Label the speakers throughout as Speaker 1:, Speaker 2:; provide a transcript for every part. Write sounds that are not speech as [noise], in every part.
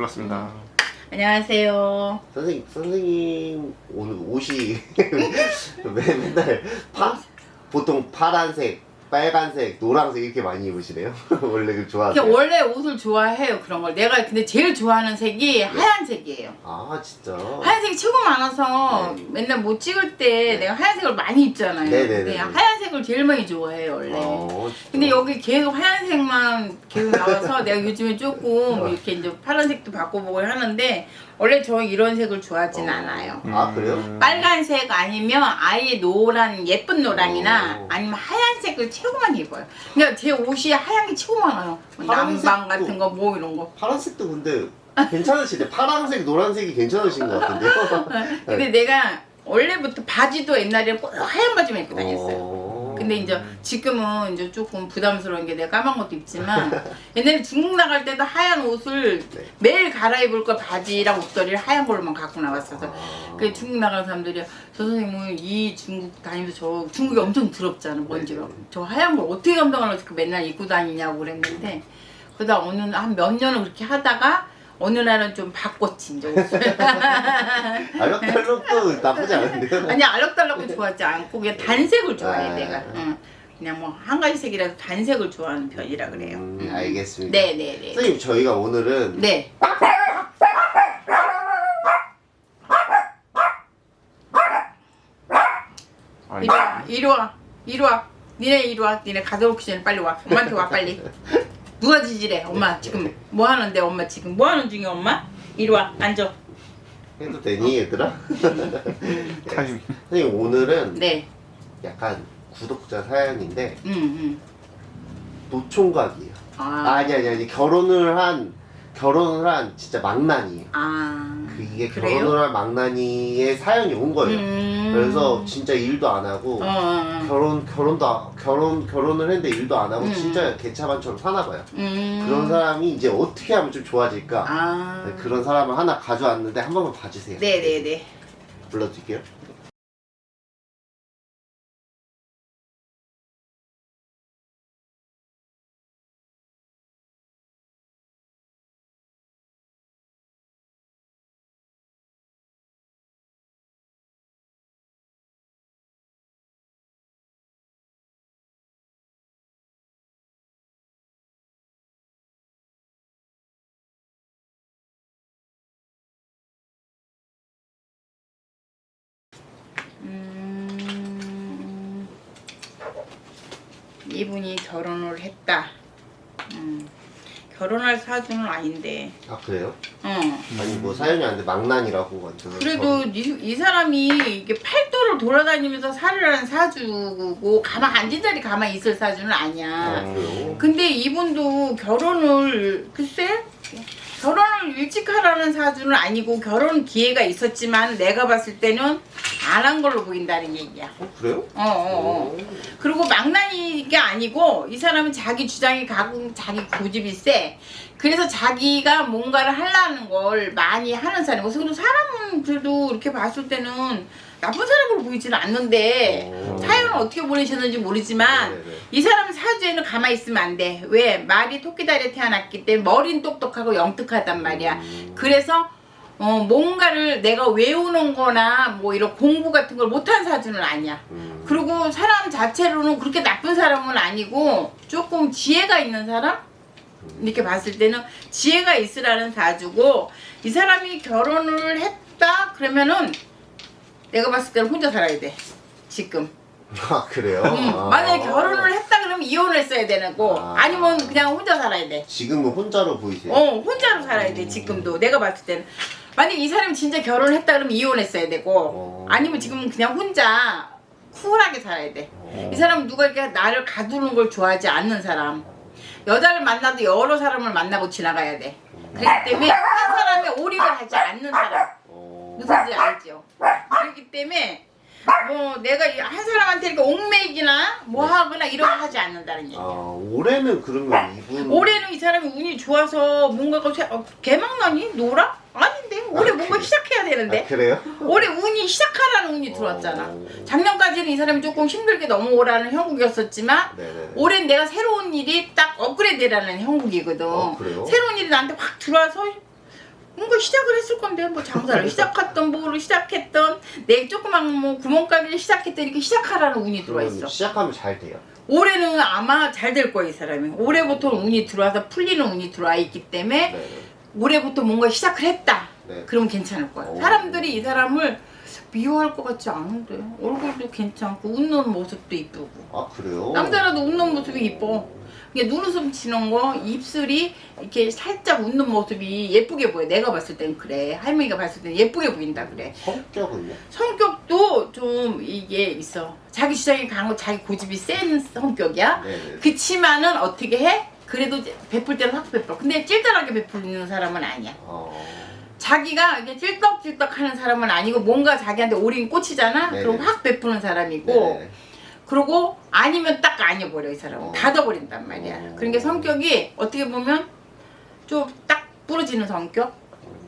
Speaker 1: 눌렀습니다.
Speaker 2: 안녕하세요.
Speaker 3: 선생님, 선생님 오늘 옷이 매- [laughs] 맨날 파, 보통 파란색, 빨간색, 노란색 이렇게 많이 입으시네요. [laughs] 원래 그 좋아하세요?
Speaker 2: 원래 옷을 좋아해요 그런 걸. 내가 근데 제일 좋아하는 색이 하얀색이에요.
Speaker 3: 아 진짜.
Speaker 2: 하얀색이 최고 많아서
Speaker 3: 네.
Speaker 2: 맨날 뭐 찍을 때 내가 하얀색을 많이 입잖아요.
Speaker 3: 네네네.
Speaker 2: 근데 하얀색을 제일 많이 좋아해요 원래.
Speaker 3: 어, 진짜.
Speaker 2: 근데 여기 계속 하얀색만 계속 나와서 [laughs] 내가 요즘에 조금 이렇게 이제 파란색도 바꿔보고 하는데 원래 저 이런 색을 좋아하진
Speaker 3: 어.
Speaker 2: 않아요.
Speaker 3: 아 그래요?
Speaker 1: 음.
Speaker 2: 빨간색 아니면 아예 노란 예쁜 노랑이나
Speaker 3: 어.
Speaker 2: 아니면 하얀색을 최고만 입어요. 그러니까 제 옷이 하얀 게 최고 많아요. 뭐
Speaker 3: 파란색도-
Speaker 2: 남방 같은 거 뭐 이런 거.
Speaker 3: 파란색도 근데 괜찮으시네. 파란색, 노란색이 괜찮으신 것 같은데요? [laughs]
Speaker 2: 근데 내가 원래부터 바지도 옛날에 꼭 하얀 바지만 입고 다녔어요.
Speaker 3: 어.
Speaker 2: 근데 이제 지금은 이제 조금 부담스러운 게 내가 까만 것도 입지만 옛날에 [laughs] 중국 나갈 때도 하얀 옷을
Speaker 3: 네.
Speaker 2: 매일 갈아입을 걸 바지랑 옷걸이를 하얀 걸로만 갖고 나왔어서
Speaker 3: 아.
Speaker 2: 그 중국 나가는 사람들이 저 선생님은 이 중국 다니면서 저 중국이 엄청 더럽잖아 먼지가
Speaker 3: 네네.
Speaker 2: 저 하얀 걸 어떻게 감당하려고 그 맨날 입고 다니냐고 그랬는데 그러다 어느 한 몇 년을 그렇게 하다가 어느 날은 좀 바꿨지 이제 옷을
Speaker 3: 알록달록도 나쁘지 않은데요?
Speaker 2: 아니 알록달록은 좋아하지 않고 그냥 단색을 좋아해
Speaker 3: 아.
Speaker 2: 내가 응. 그냥 뭐 한 가지 색이라도 단색을 좋아하는 편이라 그래요
Speaker 3: 음,
Speaker 2: 음.
Speaker 3: 알겠습니다.
Speaker 2: 네네네
Speaker 3: 선생님 저희가 오늘은
Speaker 2: 네 이리 와 이리 와 이리 와 니네 이리 와 니네 가져오기 전에 빨리 와 엄마한테 와 빨리 [laughs] 누가 지지래 엄마 지금 뭐 하는데 엄마 지금 뭐 하는 중이야 엄마 이리 와 앉아
Speaker 3: 해도 되니 얘들아? [laughs] 선생님 오늘은
Speaker 2: 네
Speaker 3: 약간 구독자 사연인데
Speaker 2: 음, 음.
Speaker 3: 노총각이에요.
Speaker 2: 아,
Speaker 3: 아니 아니 아니 결혼을 한 결혼을 한 진짜 망나니예요. 아그 이게
Speaker 2: 그래요?
Speaker 3: 결혼을 한 망나니의 사연이 온 거예요.
Speaker 2: 음.
Speaker 3: 그래서 진짜 일도 안 하고
Speaker 2: 어, 어, 어.
Speaker 3: 결혼 결혼도 아- 결혼 결혼을 했는데 일도 안 하고
Speaker 2: 음.
Speaker 3: 진짜 개차반처럼 사나 봐요.
Speaker 2: 음.
Speaker 3: 그런 사람이 이제 어떻게 하면 좀 좋아질까?
Speaker 2: 아
Speaker 3: 네, 그런 사람을 하나 가져왔는데 한 번만 봐주세요.
Speaker 2: 네네네
Speaker 3: 불러드릴게요.
Speaker 2: 이분이 결혼을 했다. 음, 결혼할 사주는 아닌데.
Speaker 3: 아 그래요?
Speaker 2: 어.
Speaker 3: 아니 뭐 사연이 아닌데 망난이라고 완전.
Speaker 2: 그래도 이, 이 사람이 이게 팔도를 돌아다니면서 살을 하는 사주고 가만 앉은 자리 가만히 있을 사주는 아니야.
Speaker 3: 아, 그래요?
Speaker 2: 근데 이분도 결혼을 글쎄 결혼을 일찍 하라는 사주는 아니고 결혼 기회가 있었지만 내가 봤을 때는 안한 걸로 보인다는 얘기야.
Speaker 3: 어 그래요?
Speaker 2: 어, 어, 어. 그리고 망나니가 아니고 이 사람은 자기 주장이 가고 자기 고집이 세. 그래서 자기가 뭔가를 하려는 걸 많이 하는 사람이고 그래서 사람은 그래도 이렇게 봤을 때는 나쁜 사람으로 보이지는 않는데
Speaker 3: 어.
Speaker 2: 사연은 어떻게 보내셨는지 모르지만
Speaker 3: 네네네.
Speaker 2: 이 사람 사주에는 가만히 있으면 안 돼. 왜? 말이 토끼다리에 태어났기 때문에 머리는 똑똑하고 영특하단 말이야.
Speaker 3: 음.
Speaker 2: 그래서 어, 뭔가를 내가 외우는 거나 뭐 이런 공부 같은 걸 못한 사주는 아니야.
Speaker 3: 음.
Speaker 2: 그리고 사람 자체로는 그렇게 나쁜 사람은 아니고 조금 지혜가 있는 사람? 이렇게 봤을 때는 지혜가 있으라는 사주고 이 사람이 결혼을 했다 그러면은 내가 봤을 때는 혼자 살아야 돼. 지금.
Speaker 3: 아 그래요?
Speaker 2: 음,
Speaker 3: 아.
Speaker 2: 만약에 결혼을 했다 그러면 이혼을 했어야 되는 거
Speaker 3: 아.
Speaker 2: 아니면 그냥 혼자 살아야 돼.
Speaker 3: 지금은 혼자로 보이세요?
Speaker 2: 어 혼자로 살아야 돼 지금도 내가 봤을 때는 만약에 이 사람이 진짜 결혼을 했다 그러면 이혼했어야 되고
Speaker 3: 어.
Speaker 2: 아니면 지금 그냥 혼자 쿨하게 살아야 돼.
Speaker 3: 어.
Speaker 2: 이 사람은 누가 이렇게 나를 가두는 걸 좋아하지 않는 사람. 여자를 만나도 여러 사람을 만나고 지나가야 돼. 그렇기 때문에 한 사람에 올인을 하지 않는 사람.
Speaker 3: 어.
Speaker 2: 무슨지 알죠? 그렇기 때문에 뭐 내가 이- 한 사람한테 이렇게 옥맥이나 뭐 하거나 이런 거 하지 않는다는 얘기야.
Speaker 3: 아 올해는 그러면 이분
Speaker 2: 올해는 이 사람이 운이 좋아서 뭔가가 새- 어, 개막나니? 노라? 아닌데 올해
Speaker 3: 아,
Speaker 2: 뭔가
Speaker 3: 그래?
Speaker 2: 시작해야 되는데
Speaker 3: 아, 그래요?
Speaker 2: 올해 운이 시작하라는 운이 들어왔잖아
Speaker 3: 어.
Speaker 2: 작년까지는 이 사람이 조금 힘들게 넘어오라는 형국이었었지만
Speaker 3: 네네.
Speaker 2: 올해는 내가 새로운 일이 딱 업그레이드라는 형국이거든
Speaker 3: 어?
Speaker 2: 새로운 일이 나한테 확 들어와서 뭔가 시작을 했을 건데 뭐 장사를 시작했던 뭐를 시작했던 내 조그만 뭐 구멍가게를 시작했던 이렇게 시작하라는 운이 들어와 있어.
Speaker 3: 시작하면 잘 돼요.
Speaker 2: 올해는 아마 잘 될 거야 이 사람이. 올해부터 운이 들어와서 풀리는 운이 들어와 있기 때문에
Speaker 3: 네.
Speaker 2: 올해부터 뭔가 시작을 했다.
Speaker 3: 네.
Speaker 2: 그러면 괜찮을 거야.
Speaker 3: 오.
Speaker 2: 사람들이 이 사람을 미워할 것 같지 않은데 얼굴도 괜찮고 웃는 모습도 이쁘고
Speaker 3: 아 그래요?
Speaker 2: 남자라도 웃는 모습이 이뻐. 이게 눈웃음 치는 거, 입술이 이렇게 살짝 웃는 모습이 예쁘게 보여. 내가 봤을 땐 그래. 할머니가 봤을 땐 예쁘게 보인다 그래.
Speaker 3: 성격은요?
Speaker 2: 성격도 좀 이게 있어. 자기 주장이 강하고 자기 고집이 센 성격이야.
Speaker 3: 네.
Speaker 2: 그치만은 어떻게 해? 그래도 베풀 때는 확 베풀어. 근데 찔달하게 베푸는 사람은 아니야.
Speaker 3: 어.
Speaker 2: 자기가 이게 찔떡찔떡 하는 사람은 아니고 뭔가 자기한테 오린 꽂히잖아?
Speaker 3: 네네.
Speaker 2: 그럼 확 베푸는 사람이고
Speaker 3: 네.
Speaker 2: 그리고 아니면 딱 아니버려 이 사람은
Speaker 3: 어.
Speaker 2: 닫아버린단 말이야
Speaker 3: 어.
Speaker 2: 그러니까 성격이 어떻게 보면 좀 딱 부러지는 성격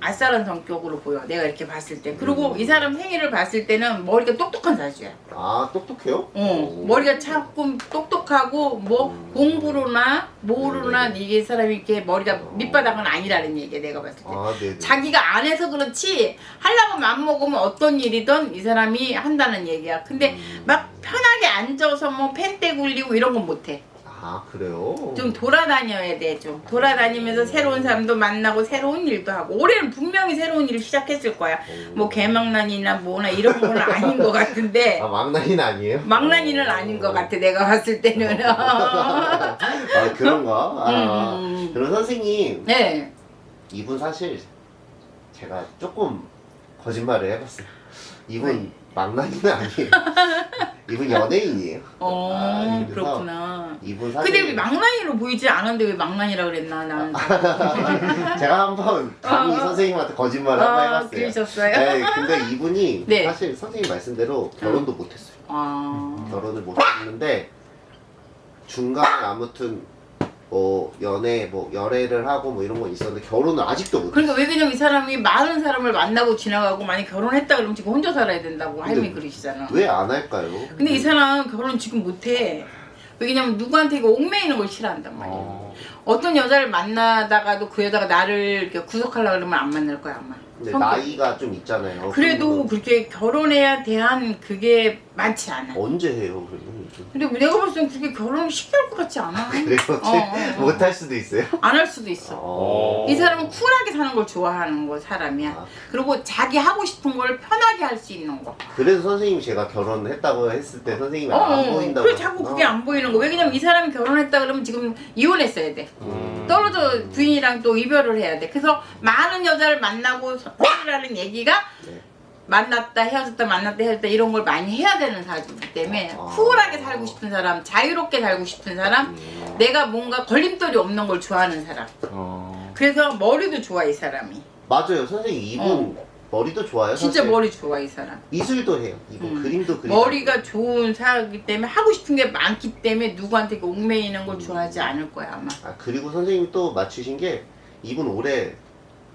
Speaker 2: 아싸란 성격으로 보여 내가 이렇게 봤을 때 그리고
Speaker 3: 음.
Speaker 2: 이 사람 생일을 봤을 때는 머리가 똑똑한 사주야
Speaker 3: 아 똑똑해요?
Speaker 2: 어,
Speaker 3: 오.
Speaker 2: 머리가 조금 똑똑하고 뭐
Speaker 3: 음.
Speaker 2: 공부로나 뭐로나
Speaker 3: 네네.
Speaker 2: 이게 사람이 이렇게 머리가
Speaker 3: 어.
Speaker 2: 밑바닥은 아니라는 얘기야 내가 봤을
Speaker 3: 때아 네네.
Speaker 2: 자기가 안 해서 그렇지 하려고 맘먹으면 어떤 일이든 이 사람이 한다는 얘기야 근데
Speaker 3: 음.
Speaker 2: 막 편하게 앉아서 뭐 펜대 굴리고 이런 건 못해
Speaker 3: 아 그래요?
Speaker 2: 좀 돌아다녀야 돼 좀 돌아다니면서 새로운 사람도 만나고 새로운 일도 하고 올해는 분명히 새로운 일을 시작했을 거야
Speaker 3: 오.
Speaker 2: 뭐 개망난이나 뭐나 이런 건 아닌 것 같은데 [laughs]
Speaker 3: 아 망나니는 아니에요?
Speaker 2: 망난이는
Speaker 3: 어.
Speaker 2: 아닌 것 같아 내가 봤을 때는 [laughs]
Speaker 3: 아 그런가? 아,
Speaker 2: 음.
Speaker 3: 그럼 선생님
Speaker 2: 네
Speaker 3: 이분 사실 제가 조금 거짓말을 해봤어요. 이분
Speaker 2: 왜?
Speaker 3: 망나니는 아니에요. [laughs] 이분 연예인이에요.
Speaker 2: 어,
Speaker 3: 아,
Speaker 2: 그렇구나.
Speaker 3: 이분 사실
Speaker 2: 근데 왜 망나니로 보이지 않은데 왜 망나니라 그랬나 나는. [laughs]
Speaker 3: 제가 한번 감히
Speaker 2: 어.
Speaker 3: 선생님한테 거짓말을 한번
Speaker 2: 아,
Speaker 3: 해봤어요.
Speaker 2: 그러셨어요?
Speaker 3: 네, 근데 이분이 [laughs]
Speaker 2: 네.
Speaker 3: 사실 선생님 말씀대로 결혼도 못했어요.
Speaker 2: 아,
Speaker 3: 결혼을 못했는데 중간에 아무튼 뭐 연애 뭐 열애를 하고 뭐 이런 건 있었는데 결혼을 아직도 못했어요.
Speaker 2: 그러니까 왜 그냥 이 사람이 많은 사람을 만나고 지나가고 만약 결혼했다 그러면 지금 혼자 살아야 된다고
Speaker 3: 근데
Speaker 2: 그러시잖아.
Speaker 3: 왜 안 할까요?
Speaker 2: 근데 이 사람 결혼 지금 못 해. 왜냐면 누구한테 이거 옥매이는 걸 싫어한단 말이야.
Speaker 3: 어,
Speaker 2: 어떤 여자를 만나다가도 그 여자가 나를 구속하려고 그러면 안 만날 거야 아마.
Speaker 3: 근데
Speaker 2: 성격.
Speaker 3: 나이가 좀 있잖아요.
Speaker 2: 그래도 그렇게 결혼해야 대한 그게 많지 않아.
Speaker 3: 언제 해요? 그러면
Speaker 2: 근데 내가 봤을 땐 그렇게 결혼을 쉽게 할 것 같지 않아.
Speaker 3: 그래요?
Speaker 2: 어, 어, 어.
Speaker 3: 못할 수도 있어요.
Speaker 2: 안 할 수도 있어.
Speaker 3: 어.
Speaker 2: 이 사람은 쿨하게 사는 걸 좋아하는 거 사람이야.
Speaker 3: 아,
Speaker 2: 그리고 자기 하고 싶은 걸 편하게 할 수 있는 거.
Speaker 3: 그래서 선생님이 제가 결혼했다고 했을 때 선생님이
Speaker 2: 어,
Speaker 3: 안
Speaker 2: 어.
Speaker 3: 보인다고.
Speaker 2: 그래 자꾸 그게 안 보이는 거. 왜냐면 이 사람이 결혼했다 그러면 지금 이혼했어야 돼.
Speaker 3: 음.
Speaker 2: 떨어져 부인이랑 또 이별을 해야 돼. 그래서 많은 여자를 만나고 생이라는 얘기가
Speaker 3: 네.
Speaker 2: 만났다 헤어졌다 만났다 헤어졌다 이런 걸 많이 해야 되는 사주이기 때문에
Speaker 3: 아.
Speaker 2: 쿨하게 살고 싶은 사람, 자유롭게 살고 싶은 사람,
Speaker 3: 음.
Speaker 2: 내가 뭔가 걸림돌이 없는 걸 좋아하는 사람.
Speaker 1: 어.
Speaker 2: 그래서 머리도 좋아 이 사람이.
Speaker 3: 맞아요, 선생님 이분 머리도 좋아요.
Speaker 2: 진짜
Speaker 3: 사실.
Speaker 2: 머리 좋아 이 사람.
Speaker 3: 미술도 해요. 이분
Speaker 2: 음.
Speaker 3: 그림도 그리고.
Speaker 2: 머리가 좋은 사람이기 때문에 하고 싶은 게 많기 때문에 누구한테 옥매이는 걸 좋아하지 않을 거야 아마.
Speaker 3: 아 그리고 선생님 또 맞추신 게 이분 올해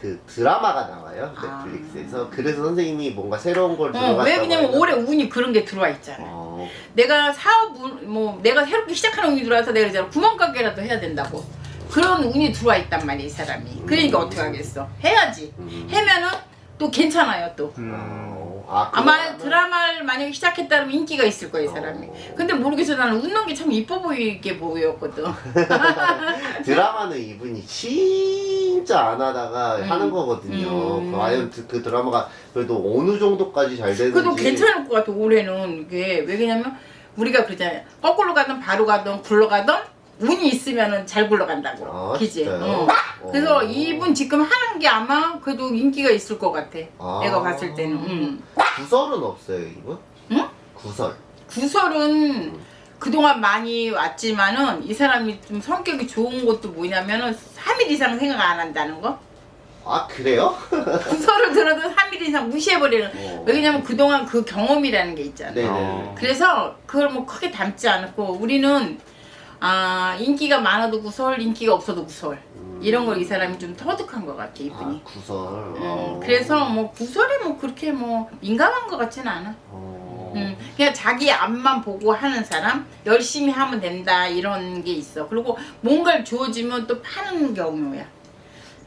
Speaker 3: 그 드라마가 나와요
Speaker 2: 아.
Speaker 3: 넷플릭스에서 그래서 선생님이 뭔가 새로운 걸
Speaker 2: 어,
Speaker 3: 들어갔다고
Speaker 2: 왜 그냐면
Speaker 3: 해서-
Speaker 2: 올해 운이 그런 게 들어와 있잖아.
Speaker 3: 어,
Speaker 2: 내가 사업 운, 뭐 내가 새롭게 시작하는 운이 들어와서 내가 그러잖아 구멍가게라도 해야 된다고. 그런 운이 들어와 있단 말이야 이 사람이. 그러니까
Speaker 3: 음.
Speaker 2: 어떻게 하겠어? 해야지.
Speaker 3: 음.
Speaker 2: 해면은 또 괜찮아요 또.
Speaker 1: 음.
Speaker 3: 어, 아,
Speaker 2: 아마
Speaker 3: 그거는-
Speaker 2: 드라마를 만약에 시작했다 면 인기가 있을 이 사람이.
Speaker 3: 어.
Speaker 2: 근데 모르겠어 나는 웃는 게 참 이뻐 보이게 보였거든. [laughs]
Speaker 3: 드라마는 이분이 진짜 안 하다가
Speaker 2: 음.
Speaker 3: 하는 거거든요.
Speaker 2: 음.
Speaker 3: 과연 그, 그 드라마가 그래도 어느 정도까지 잘 되는지.
Speaker 2: 그래도 괜찮을 것 같아 올해는 이게 왜 그러냐면 우리가 그러잖아요 거꾸로 가든 바로 가든 굴러 가든 운이 있으면은 잘 굴러간다고
Speaker 3: 아,
Speaker 2: 그지
Speaker 3: 진짜요?
Speaker 2: 어.
Speaker 3: 어.
Speaker 2: 그래서 이분 지금 하는 게 아마 그래도 인기가 있을 것 같아
Speaker 3: 아.
Speaker 2: 내가 봤을 때는 음.
Speaker 3: 구설은 없어요 이분?
Speaker 2: 응?
Speaker 3: 구설.
Speaker 2: 구설은 그동안 많이 왔지만은 이 사람이 좀 성격이 좋은 것도 뭐냐면은 3일 이상 생각 안 한다는 거
Speaker 3: 아 그래요?
Speaker 2: 구설을 들어도 3일 이상 무시해버리는
Speaker 3: 어.
Speaker 2: 왜냐면 그동안 그 경험이라는 게 있잖아
Speaker 3: 네네.
Speaker 1: 어.
Speaker 2: 그래서 그걸 뭐 크게 담지 않고 우리는 아 인기가 많아도 구설 인기가 없어도 구설
Speaker 3: 음.
Speaker 2: 이런 걸 이 사람이 좀 터득한 것 같아 이분이
Speaker 3: 아 구설.
Speaker 2: 음,
Speaker 3: 어.
Speaker 2: 그래서 뭐 구설이 뭐 그렇게 뭐 민감한 것 같지는 않아
Speaker 3: 어.
Speaker 2: 음, 그냥 자기 앞만 보고 하는 사람 열심히 하면 된다 이런 게 있어 그리고 뭔가를 주어지면 또 파는 경우야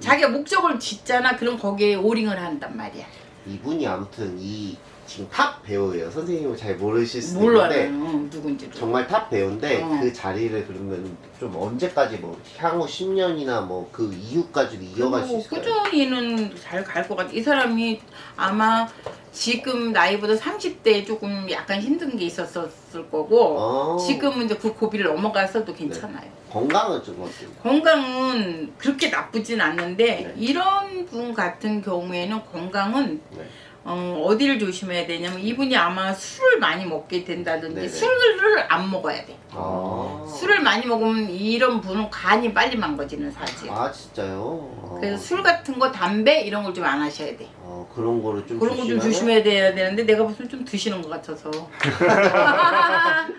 Speaker 2: 자기가 목적을 짓잖아. 그럼 거기에 올인을 한단 말이야.
Speaker 3: 이분이 아무튼 이 지금 top 배우예요. 선생님은 잘 모르실 수도
Speaker 2: 몰라요.
Speaker 3: 있는데
Speaker 2: 어, 누군지도.
Speaker 3: 정말 top 배우인데
Speaker 2: 어.
Speaker 3: 그 자리를 그러면 좀 언제까지 뭐 향후 10년이나 뭐 그 이후까지도 이어갈 수 있을까요?
Speaker 2: 꾸준히는 잘 갈 것 같아. 이 사람이 아마 지금 나이보다 30대에 조금 약간 힘든 게 있었을 거고
Speaker 3: 어.
Speaker 2: 지금은 이제 그 고비를 넘어가서도 괜찮아요.
Speaker 3: 건강은 좀 어때요?
Speaker 2: 건강은 그렇게 나쁘진 않는데
Speaker 3: 네.
Speaker 2: 이런 분 같은 경우에는 건강은
Speaker 3: 네.
Speaker 2: 어, 어디를 조심해야 되냐면 이분이 아마 술을 많이 먹게 된다든지
Speaker 3: 네네.
Speaker 2: 술을 안 먹어야 돼.
Speaker 3: 아.
Speaker 2: 술을 많이 먹으면 이런 분은 간이 빨리 망가지는 사지.
Speaker 3: 아 진짜요? 어.
Speaker 2: 그래서 술 같은 거 담배 이런 걸 좀 안 하셔야 돼.
Speaker 3: 어, 그런 거를 좀
Speaker 2: 그런 거 좀? 조심해야 돼야 되는데 내가 무슨 좀 드시는 것 같아서. [laughs]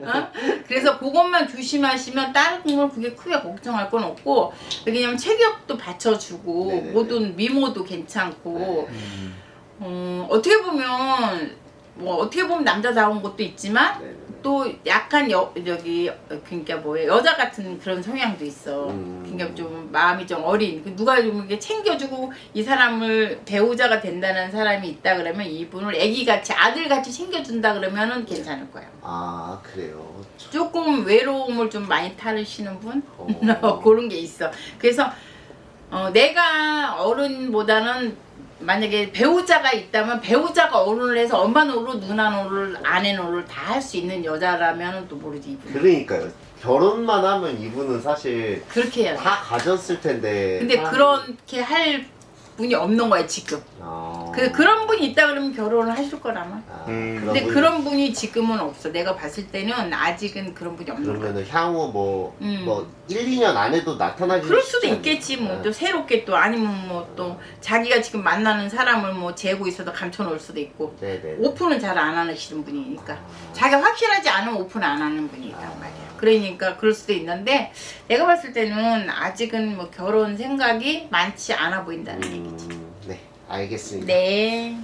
Speaker 2: 어? 그래서 그것만 조심하시면 다른 걸 그게 크게 걱정할 건 없고 왜냐면 체격도 받쳐주고
Speaker 3: 네네네.
Speaker 2: 모든 미모도 괜찮고
Speaker 1: 음.
Speaker 2: 어, 어떻게 보면 뭐 어떻게 보면 남자다운 것도 있지만
Speaker 3: 네네네.
Speaker 2: 또 약간 여, 저기 그러니까 뭐예요 여자 같은 그런 성향도 있어.
Speaker 3: 음.
Speaker 2: 그러니까 좀 마음이 좀 어린 그 누가 좀 이렇게 챙겨주고 이 사람을 배우자가 된다는 사람이 있다 그러면 이분을 아기같이 아들같이 챙겨준다 그러면은 괜찮을 거야.
Speaker 3: 아 그래요. 참.
Speaker 2: 조금 외로움을 좀 많이 타르시는 분
Speaker 3: 어. [laughs]
Speaker 2: 그런 게 있어. 그래서 어, 내가 어른보다는 만약에 배우자가 있다면 배우자가 어른을 해서 엄마 노릇, 누나 노릇, 아내 노릇 다 할 수 있는 여자라면 또 모르지 이분.
Speaker 3: 그러니까요. 결혼만 하면 이분은 사실
Speaker 2: 그렇게 해야 돼.
Speaker 3: 다 가졌을 텐데.
Speaker 2: 근데 그렇게 할 분이 없는 거야 지금.
Speaker 3: 아.
Speaker 2: 그 그런 분이 있다 그러면 결혼을 하실 거라마.
Speaker 3: 아,
Speaker 1: 음.
Speaker 3: 그런
Speaker 2: 근데
Speaker 3: 분이-
Speaker 2: 그런 분이 지금은 없어. 내가 봤을 때는 아직은 그런 분이 없는 거야.
Speaker 3: 그러면은 향후 뭐,
Speaker 2: 음.
Speaker 3: 뭐 1, 2년 안에도 나타나지
Speaker 2: 그럴 수도 있겠지 뭐 또 새롭게 또 아니면 뭐 또 자기가 지금 만나는 사람을 뭐 재고 있어도 감춰놓을 수도 있고
Speaker 3: 네네.
Speaker 2: 오픈은 잘 안 하시는 분이니까
Speaker 3: 아.
Speaker 2: 자기가 확실하지 않으면 오픈 안 하는 분이란 말이야. 그러니까 그럴 수도 있는데 내가 봤을 때는 아직은 뭐 결혼 생각이 많지 않아 보인다는 얘기지.
Speaker 3: 음, 네, 알겠습니다.
Speaker 2: 네.